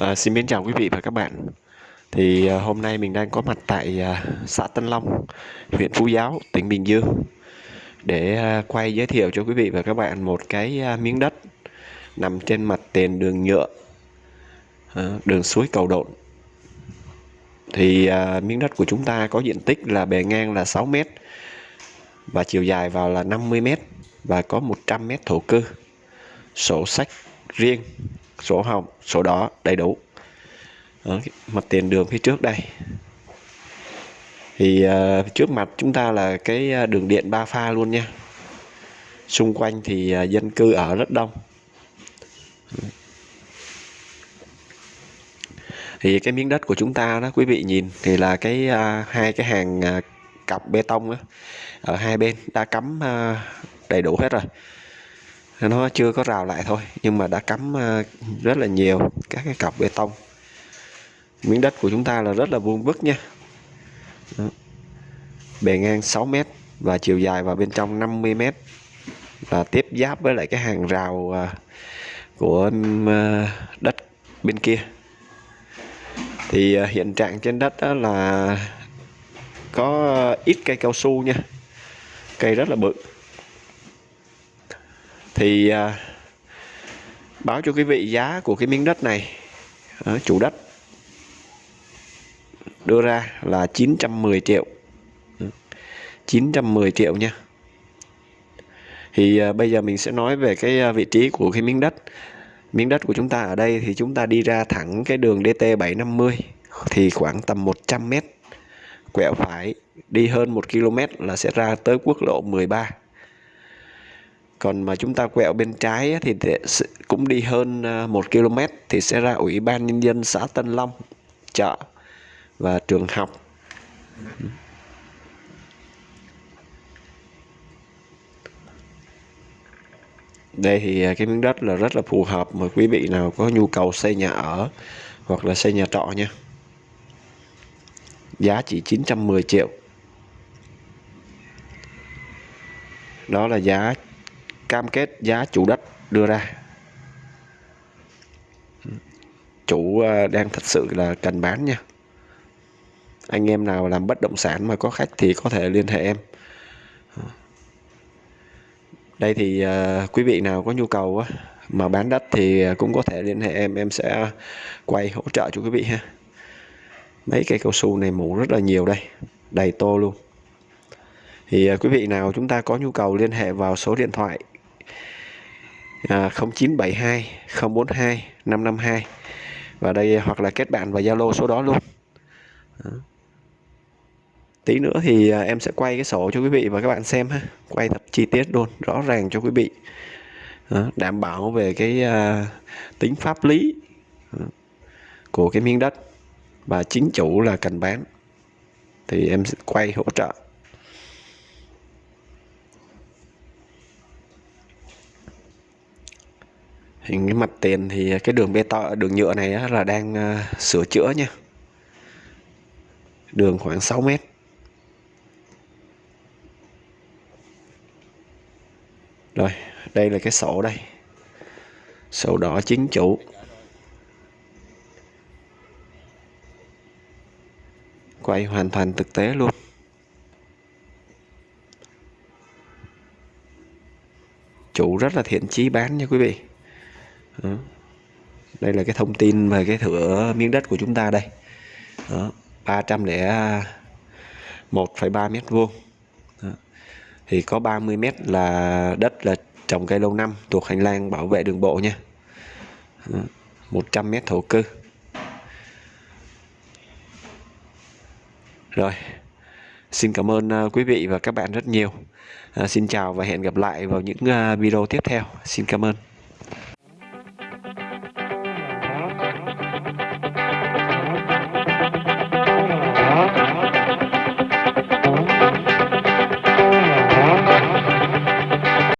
À, xin mến chào quý vị và các bạn. Thì à, hôm nay mình đang có mặt tại à, xã Tân Long, huyện Phú Giáo, tỉnh Bình Dương để à, quay giới thiệu cho quý vị và các bạn một cái à, miếng đất nằm trên mặt tiền đường nhựa, à, đường suối Cầu Độn. Thì à, miếng đất của chúng ta có diện tích là bề ngang là 6 m và chiều dài vào là 50 m và có 100 m thổ cư. Sổ sách riêng sổ hồng sổ đỏ đầy đủ. Ở mặt tiền đường phía trước đây. Thì uh, trước mặt chúng ta là cái à, đường điện ba pha luôn nha. Xung quanh thì uh, dân cư ở rất đông. Thì cái miếng đất của chúng ta đó quý vị nhìn thì là cái uh, hai cái hàng uh, cọc bê tông đó, ở hai bên đã cắm uh, đầy đủ hết rồi nó chưa có rào lại thôi, nhưng mà đã cắm ờ, rất là nhiều các cái cọc bê tông. Miếng đất của chúng ta là rất là vuông vức nha. Đó. bề ngang 6 mét và chiều dài vào bên trong 50 mét. Và tiếp giáp với lại cái hàng rào ờ, của ờ, đất bên kia. Thì hiện trạng trên đất đó là có ít cây cao su nha. Cây rất là bự thì à, báo cho quý vị giá của cái miếng đất này à, chủ đất. Đưa ra là 910 triệu. Ừ, 910 triệu nha. Thì à, bây giờ mình sẽ nói về cái à, vị trí của cái miếng đất. Miếng đất của chúng ta ở đây thì chúng ta đi ra thẳng cái đường DT 750 thì khoảng tầm 100 mét. Quẹo phải đi hơn 1 km là sẽ ra tới quốc lộ 13 còn mà chúng ta quẹo bên trái thì cũng đi hơn à, 1 km thì sẽ ra ủy ban nhân dân xã Tân Long chợ và trường học. Đây thì à, cái miếng đất là rất là phù hợp mà quý vị nào có nhu cầu xây nhà ở hoặc là xây nhà trọ nha. Giá chỉ 910 triệu. Đó là giá cam kết giá chủ đất đưa ra. Chủ ờ, đang thật sự là cần bán nha. Anh em nào làm bất động sản mà có khách thì có thể liên hệ em. Đây thì uh, quý vị nào có nhu cầu á, mà bán đất thì ờ, cũng có thể liên hệ em. Em sẽ quay hỗ trợ cho quý vị ha. Mấy cây cao su này mũ rất là nhiều đây đầy tô luôn. Thì uh, quý vị nào chúng ta có nhu cầu liên hệ vào số điện thoại à, 0972 042 552 và đây hoặc là kết bạn vào Zalo số đó luôn đó. tí nữa thì à, em sẽ quay cái sổ cho quý vị và các bạn xem ha quay thật chi tiết luôn rõ ràng cho quý vị đó. đảm bảo về cái à, tính pháp lý đó. của cái miếng đất và chính chủ là cần bán thì em sẽ quay hỗ trợ hình cái mặt tiền thì cái đường bê tông đường nhựa này là đang uh, sửa chữa nha. Đường khoảng 6 mét. Rồi đây là cái sổ đây. Sổ đỏ chính chủ. Quay hoàn toàn thực tế luôn. Chủ rất là thiện chí bán nha quý vị đó. đây là cái thông tin về cái thửa miếng đất của chúng ta đây đó. 301,3 mét vuông thì có 30 mét là đất là trồng cây lâu năm thuộc hành lang bảo vệ đường bộ nha đó. 100 mét thổ cư rồi xin cảm ơn ờ, quý vị và các bạn rất nhiều à, xin chào và hẹn gặp lại vào những ờ, video tiếp theo xin cảm ơn